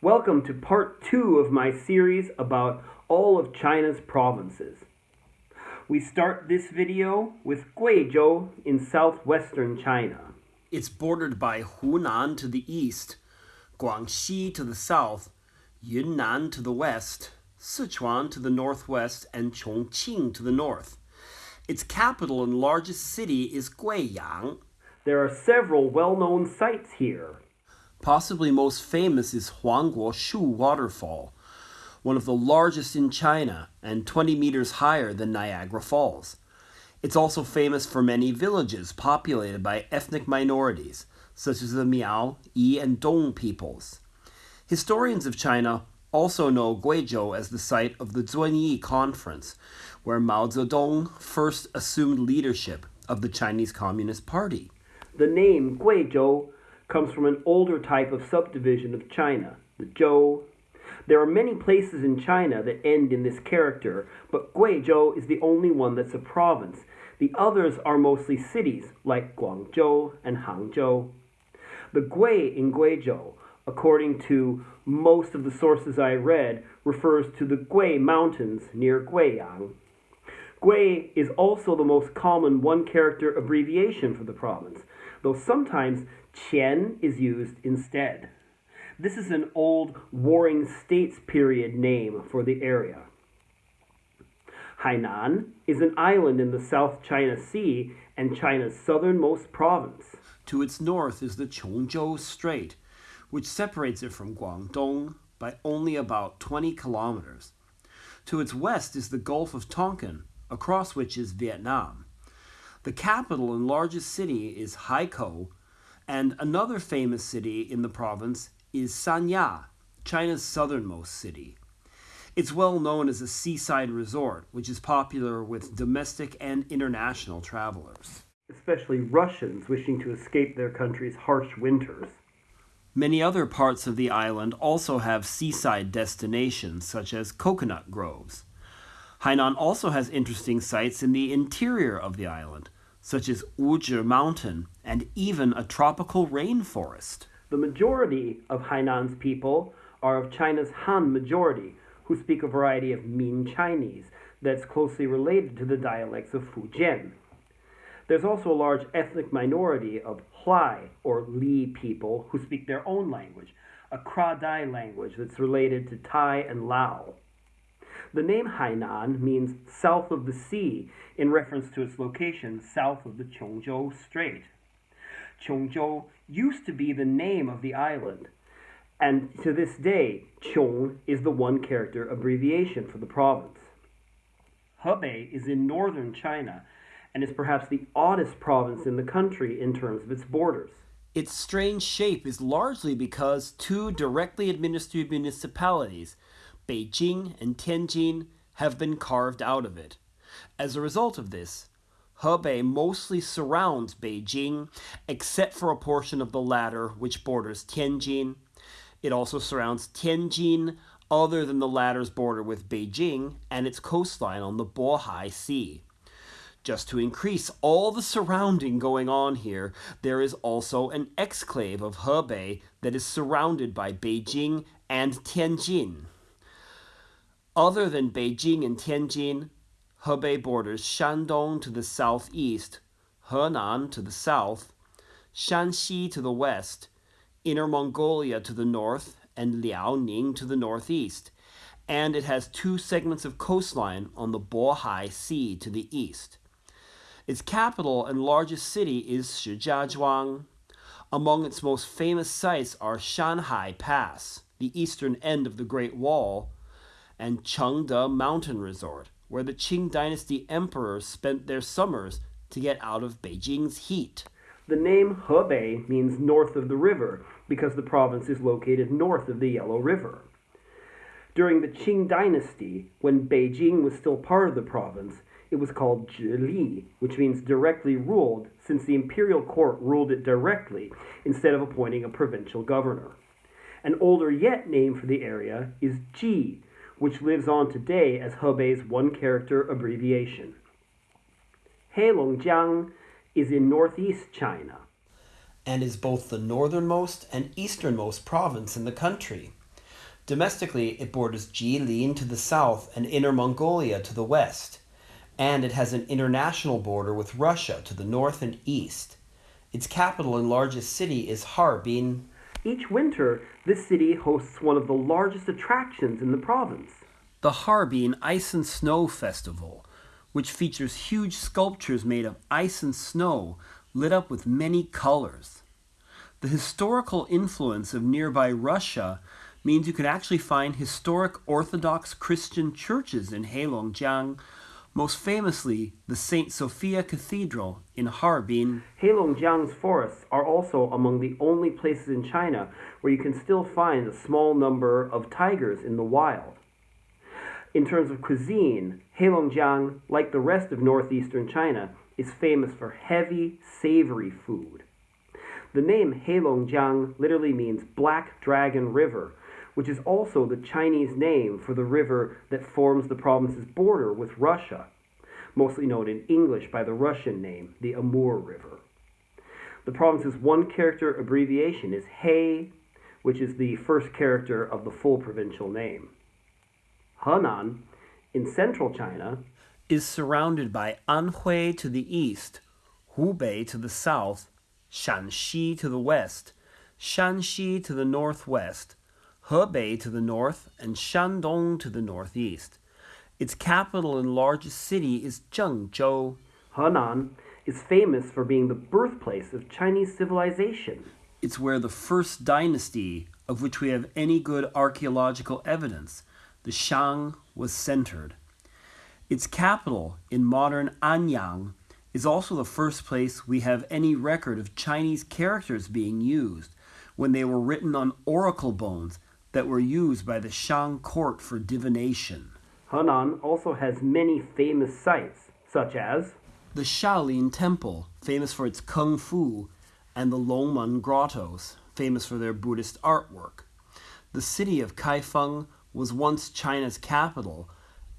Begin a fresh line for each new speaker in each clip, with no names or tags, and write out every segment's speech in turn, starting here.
Welcome to part two of my series about all of China's provinces. We start this video with Guizhou in southwestern China.
It's bordered by Hunan to the east, Guangxi to the south, Yunnan to the west, Sichuan to the northwest, and Chongqing to the north. Its capital and largest city is Guiyang.
There are several well-known sites here.
Possibly most famous is Huangguo Shu Waterfall, one of the largest in China and 20 meters higher than Niagara Falls. It's also famous for many villages populated by ethnic minorities, such as the Miao, Yi, and Dong peoples. Historians of China also know Guizhou as the site of the Zunyi Conference, where Mao Zedong first assumed leadership of the Chinese Communist Party.
The name Guizhou comes from an older type of subdivision of China, the Zhou. There are many places in China that end in this character, but Guizhou is the only one that's a province. The others are mostly cities, like Guangzhou and Hangzhou. The Gui in Guizhou, according to most of the sources I read, refers to the Gui Mountains near Guiyang. Gui is also the most common one character abbreviation for the province, though sometimes Qian is used instead. This is an old Warring States period name for the area. Hainan is an island in the South China Sea and China's southernmost province.
To its north is the Qiongzhou Strait, which separates it from Guangdong by only about 20 kilometers. To its west is the Gulf of Tonkin, across which is Vietnam. The capital and largest city is Haikou, and another famous city in the province is Sanya, China's southernmost city. It's well known as a seaside resort, which is popular with domestic and international travelers.
Especially Russians wishing to escape their country's harsh winters.
Many other parts of the island also have seaside destinations, such as coconut groves. Hainan also has interesting sites in the interior of the island, such as Wuzhi Mountain and even a tropical rainforest.
The majority of Hainan's people are of China's Han majority, who speak a variety of Min Chinese that's closely related to the dialects of Fujian. There's also a large ethnic minority of Hlai or Li people who speak their own language, a Kra Dai language that's related to Tai and Lao. The name Hainan means south of the sea in reference to its location south of the Qiongzhou Strait. Qiongzhou used to be the name of the island, and to this day, Qiong is the one character abbreviation for the province. Hebei is in northern China and is perhaps the oddest province in the country in terms of its borders.
Its strange shape is largely because two directly administered municipalities, Beijing and Tianjin, have been carved out of it. As a result of this, Hebei mostly surrounds Beijing, except for a portion of the latter which borders Tianjin. It also surrounds Tianjin, other than the latter's border with Beijing and its coastline on the Bohai Sea. Just to increase all the surrounding going on here, there is also an exclave of Hebei that is surrounded by Beijing and Tianjin. Other than Beijing and Tianjin, Hebei borders Shandong to the southeast, Henan to the south, Shanxi to the west, Inner Mongolia to the north, and Liaoning to the northeast, and it has two segments of coastline on the Bohai Sea to the east. Its capital and largest city is Shijiazhuang. Among its most famous sites are Shanhai Pass, the eastern end of the Great Wall, and Chengde Mountain Resort, where the Qing Dynasty emperors spent their summers to get out of Beijing's heat.
The name Hebei means north of the river because the province is located north of the Yellow River. During the Qing Dynasty, when Beijing was still part of the province, it was called Zhili, which means directly ruled, since the imperial court ruled it directly instead of appointing a provincial governor. An older yet name for the area is Ji, which lives on today as Hebei's one character abbreviation. Heilongjiang is in northeast China
and is both the northernmost and easternmost province in the country. Domestically, it borders Jilin to the south and Inner Mongolia to the west, and it has an international border with Russia to the north and east. Its capital and largest city is Harbin.
Each winter, this city hosts one of the largest attractions in the province.
The Harbin Ice and Snow Festival, which features huge sculptures made of ice and snow lit up with many colors. The historical influence of nearby Russia means you can actually find historic Orthodox Christian churches in Heilongjiang, most famously the St. Sophia Cathedral in Harbin.
Heilongjiang's forests are also among the only places in China where you can still find a small number of tigers in the wild. In terms of cuisine, Heilongjiang, like the rest of northeastern China, is famous for heavy, savory food. The name Heilongjiang literally means Black Dragon River, which is also the Chinese name for the river that forms the province's border with Russia, mostly known in English by the Russian name, the Amur River. The province's one character abbreviation is Hei, which is the first character of the full provincial name. Henan, in central China,
is surrounded by Anhui to the east, Hubei to the south, Shaanxi to the west, Shanxi to the northwest, Hebei to the north, and Shandong to the northeast. Its capital and largest city is Zhengzhou.
Henan is famous for being the birthplace of Chinese civilization.
It's where the first dynasty, of which we have any good archaeological evidence, the Shang, was centered. Its capital, in modern Anyang, is also the first place we have any record of Chinese characters being used when they were written on oracle bones that were used by the Shang court for divination.
Henan also has many famous sites, such as
the Shaolin Temple, famous for its kung fu, and the Longmen Grottos, famous for their Buddhist artwork. The city of Kaifeng was once China's capital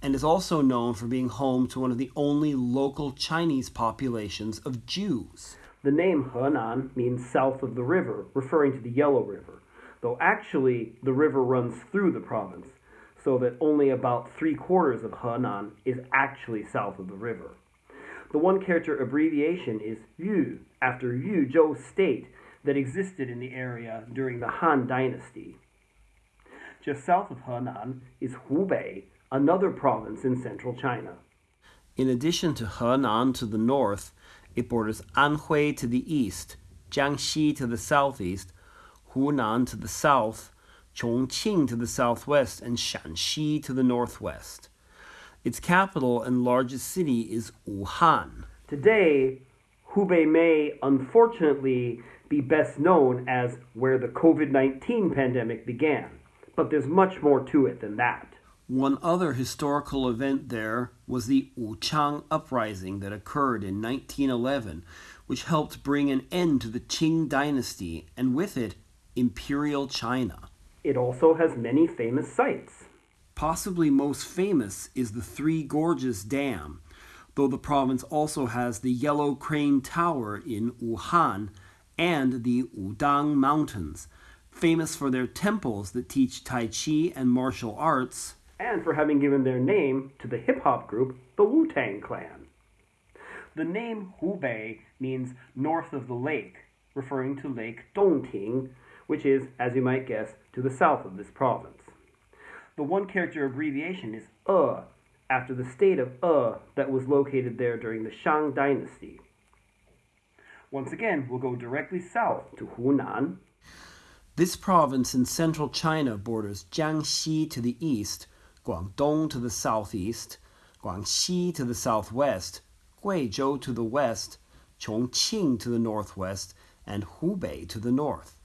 and is also known for being home to one of the only local Chinese populations of Jews.
The name Henan means south of the river, referring to the Yellow River, though actually the river runs through the province, so that only about three quarters of Henan is actually south of the river. The one character abbreviation is Yu, after Yuzhou State that existed in the area during the Han Dynasty. Just south of Henan is Hubei, another province in central China.
In addition to Henan to the north, it borders Anhui to the east, Jiangxi to the southeast, Hunan to the south, Chongqing to the southwest, and Shaanxi to the northwest. Its capital and largest city is Wuhan.
Today, Hubei may unfortunately be best known as where the COVID 19 pandemic began, but there's much more to it than that.
One other historical event there was the Wuchang Uprising that occurred in 1911, which helped bring an end to the Qing dynasty and with it, Imperial China.
It also has many famous sites.
Possibly most famous is the Three Gorges Dam, though the province also has the Yellow Crane Tower in Wuhan and the Wudang Mountains, famous for their temples that teach Tai Chi and martial arts
and for having given their name to the hip hop group the Wu Tang Clan. The name Hubei means north of the lake, referring to Lake Dongting, which is, as you might guess, to the south of this province. The one character abbreviation is E, after the state of E that was located there during the Shang Dynasty. Once again, we'll go directly south to Hunan.
This province in central China borders Jiangxi to the east Guangdong to the southeast, Guangxi to the southwest, Guizhou to the west, Chongqing to the northwest, and Hubei to the north.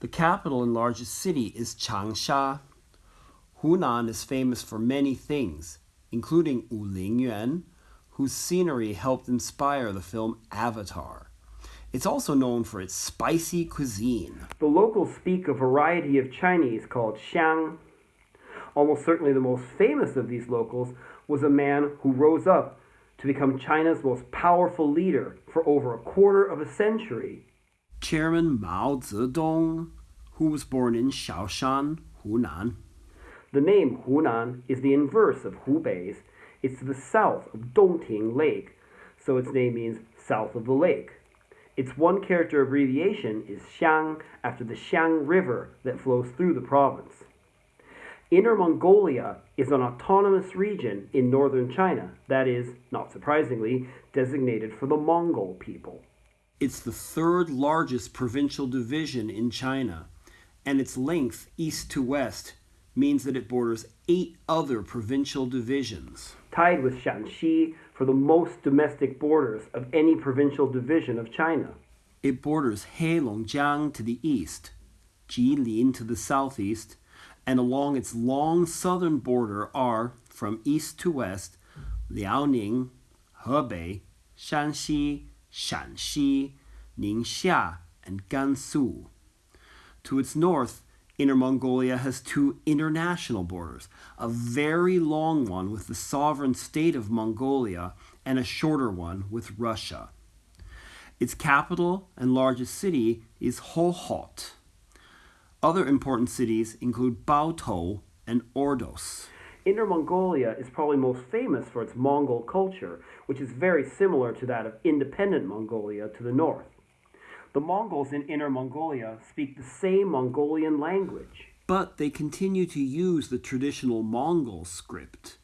The capital and largest city is Changsha. Hunan is famous for many things, including Wulingyuan, whose scenery helped inspire the film Avatar. It's also known for its spicy cuisine.
The locals speak a variety of Chinese called Xiang, Almost certainly the most famous of these locals was a man who rose up to become China's most powerful leader for over a quarter of a century.
Chairman Mao Zedong, who was born in Shaoshan, Hunan.
The name Hunan is the inverse of Hubei's. It's to the south of Dongting Lake, so its name means south of the lake. Its one character abbreviation is Xiang after the Xiang River that flows through the province. Inner Mongolia is an autonomous region in northern China that is, not surprisingly, designated for the Mongol people.
It's the third largest provincial division in China, and its length east to west means that it borders eight other provincial divisions.
Tied with Shaanxi for the most domestic borders of any provincial division of China.
It borders Heilongjiang to the east, Jilin to the southeast, and along its long southern border are, from east to west, Liaoning, Hebei, Shanxi, Shaanxi, Ningxia, and Gansu. To its north, Inner Mongolia has two international borders, a very long one with the sovereign state of Mongolia and a shorter one with Russia. Its capital and largest city is Hohhot. Other important cities include Baotou and Ordos.
Inner Mongolia is probably most famous for its Mongol culture, which is very similar to that of independent Mongolia to the north. The Mongols in Inner Mongolia speak the same Mongolian language.
But they continue to use the traditional Mongol script,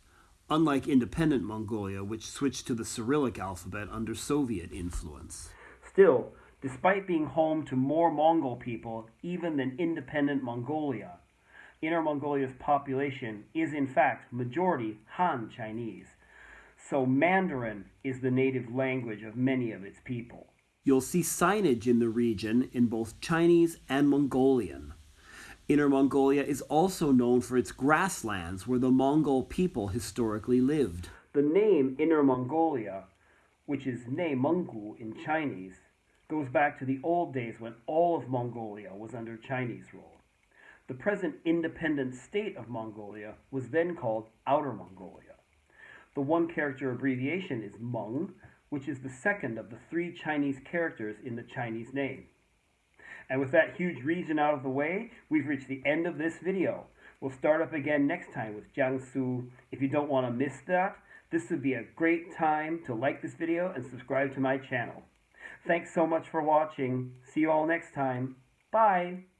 unlike independent Mongolia, which switched to the Cyrillic alphabet under Soviet influence.
Still, despite being home to more Mongol people even than independent Mongolia, Inner Mongolia's population is in fact majority Han Chinese. So Mandarin is the native language of many of its people.
You'll see signage in the region in both Chinese and Mongolian. Inner Mongolia is also known for its grasslands where the Mongol people historically lived.
The name Inner Mongolia, which is Nei Menggu in Chinese, goes back to the old days when all of Mongolia was under Chinese rule. The present independent state of Mongolia was then called Outer Mongolia. The one character abbreviation is Meng, which is the second of the three Chinese characters in the Chinese name. And with that huge region out of the way, we've reached the end of this video. We'll start up again next time with Jiangsu. If you don't want to miss that, this would be a great time to like this video and subscribe to my channel. Thanks so much for watching. See you all next time. Bye.